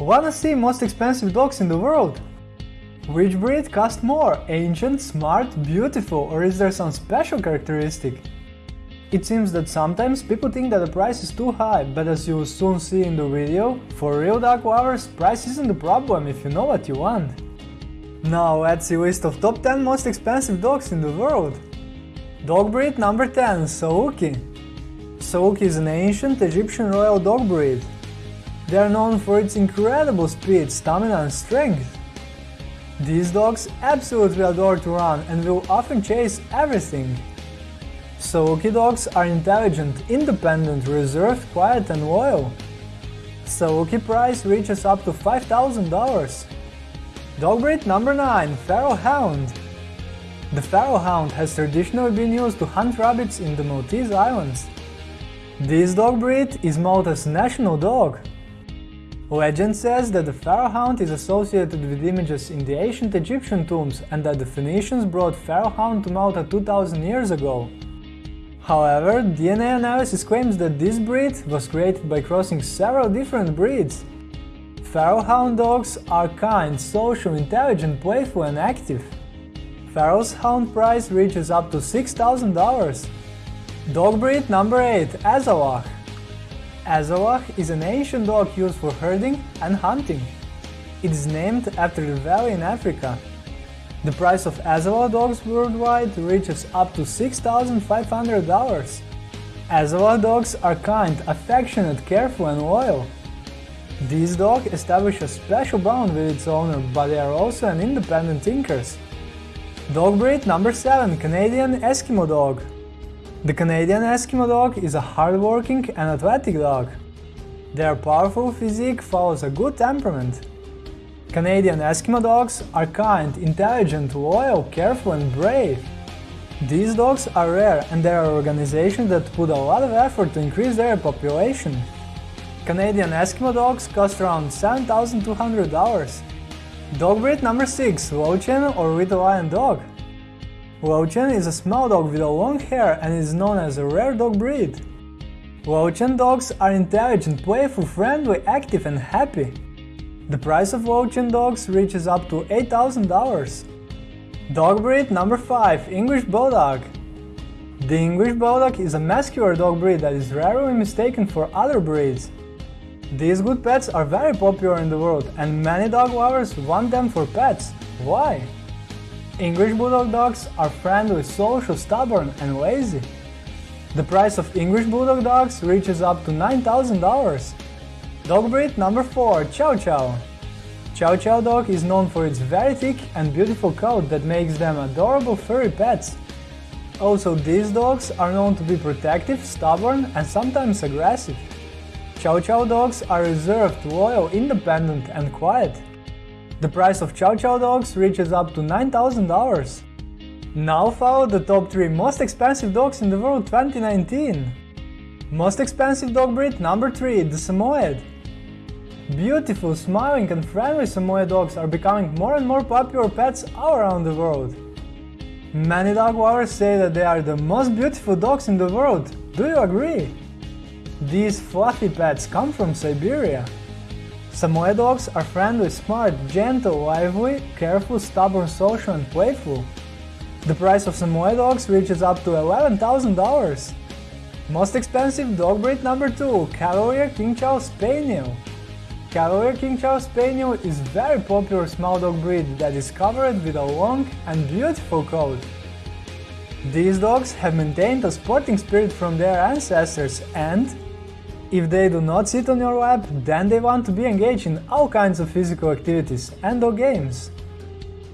Wanna see most expensive dogs in the world? Which breed cost more? Ancient, smart, beautiful, or is there some special characteristic? It seems that sometimes people think that the price is too high, but as you will soon see in the video, for real dog lovers, price isn't the problem if you know what you want. Now let's see list of top 10 most expensive dogs in the world. Dog breed number 10 Saluki. Saluki is an ancient Egyptian royal dog breed. They are known for its incredible speed, stamina and strength. These dogs absolutely adore to run and will often chase everything. Saluki dogs are intelligent, independent, reserved, quiet and loyal. Saluki price reaches up to $5,000. Dog breed number 9 Pharaoh Hound The Pharaoh Hound has traditionally been used to hunt rabbits in the Maltese Islands. This dog breed is Malta's national dog. Legend says that the Pharaoh Hound is associated with images in the ancient Egyptian tombs and that the Phoenicians brought Pharaoh Hound to Malta 2000 years ago. However, DNA analysis claims that this breed was created by crossing several different breeds. Pharaoh Hound dogs are kind, social, intelligent, playful and active. Pharaoh's Hound price reaches up to $6,000. Dog breed number 8 Azawakh Azawakh is an ancient dog used for herding and hunting. It is named after the valley in Africa. The price of Azawakh dogs worldwide reaches up to $6,500. Azawakh dogs are kind, affectionate, careful and loyal. This dog establishes a special bond with its owner, but they are also an independent thinkers. Dog breed number 7 Canadian Eskimo Dog The Canadian Eskimo Dog is a hardworking and athletic dog. Their powerful physique follows a good temperament. Canadian Eskimo dogs are kind, intelligent, loyal, careful and brave. These dogs are rare and there are organizations that put a lot of effort to increase their population. Canadian Eskimo dogs cost around $7,200. Dog breed number 6 Lowchen or Little Lion Dog Lowchen is a small dog with a long hair and is known as a rare dog breed. Lowchen dogs are intelligent, playful, friendly, active and happy. The price of Lowchen dogs reaches up to $8,000. Dog breed number 5 English Bulldog The English Bulldog is a muscular dog breed that is rarely mistaken for other breeds. These good pets are very popular in the world and many dog lovers want them for pets. Why? English Bulldog dogs are friendly, social, stubborn and lazy. The price of English Bulldog dogs reaches up to $9,000. Dog breed number 4 Chow Chow Chow Chow dog is known for its very thick and beautiful coat that makes them adorable furry pets. Also, these dogs are known to be protective, stubborn and sometimes aggressive. Chow Chow dogs are reserved, loyal, independent and quiet. The price of Chow Chow dogs reaches up to $9,000. Now follow the top 3 most expensive dogs in the world 2019. Most expensive dog breed number 3 the Samoyed. Beautiful, smiling and friendly Samoyed dogs are becoming more and more popular pets all around the world. Many dog lovers say that they are the most beautiful dogs in the world. Do you agree? These fluffy pets come from Siberia. Samoyed dogs are friendly, smart, gentle, lively, careful, stubborn, social and playful. The price of Samoyed dogs reaches up to $11,000. Most expensive dog breed number 2 Cavalier King Charles Spaniel. Cavalier King Charles Spaniel is very popular small dog breed that is covered with a long and beautiful coat. These dogs have maintained a sporting spirit from their ancestors and, if they do not sit on your lap, then they want to be engaged in all kinds of physical activities and or games.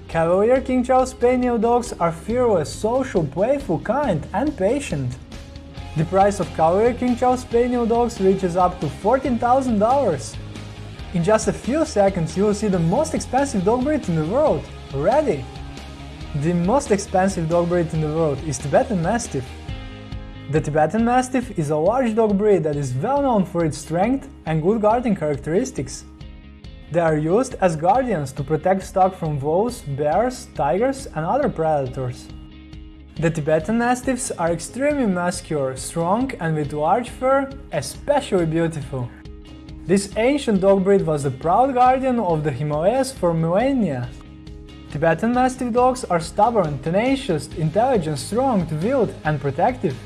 Cavalier King Charles Spaniel dogs are fearless, social, playful, kind and patient. The price of Cavalier King Charles Spaniel dogs reaches up to $14,000. In just a few seconds you will see the most expensive dog breed in the world. Ready? The most expensive dog breed in the world is Tibetan Mastiff. The Tibetan Mastiff is a large dog breed that is well known for its strength and good guarding characteristics. They are used as guardians to protect stock from wolves, bears, tigers and other predators. The Tibetan Mastiffs are extremely muscular, strong and with large fur, especially beautiful. This ancient dog breed was the proud guardian of the Himalayas for millennia. Tibetan Mastiff dogs are stubborn, tenacious, intelligent, strong, wild and protective.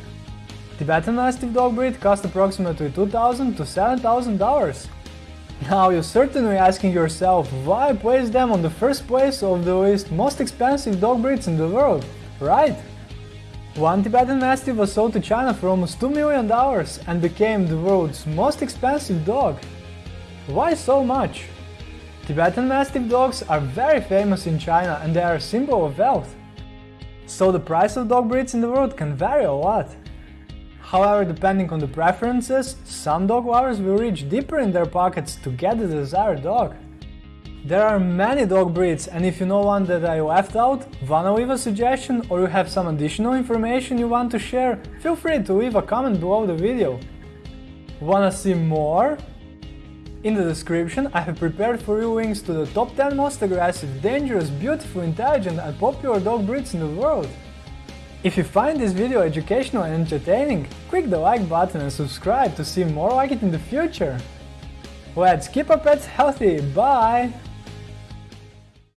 Tibetan Mastiff dog breed cost approximately 2,000 to $7,000. Now you're certainly asking yourself why I placed them on the first place of the list most expensive dog breeds in the world, right? One Tibetan Mastiff was sold to China for almost $2 million and became the world's most expensive dog. Why so much? Tibetan Mastiff dogs are very famous in China and they are a symbol of wealth. So the price of dog breeds in the world can vary a lot. However, depending on the preferences, some dog lovers will reach deeper in their pockets to get the desired dog. There are many dog breeds and if you know one that I left out, wanna leave a suggestion or you have some additional information you want to share, feel free to leave a comment below the video. Wanna see more? In the description I have prepared for you links to the top 10 most aggressive, dangerous, beautiful, intelligent and popular dog breeds in the world. If you find this video educational and entertaining, click the like button and subscribe to see more like it in the future. Let's keep our pets healthy, bye!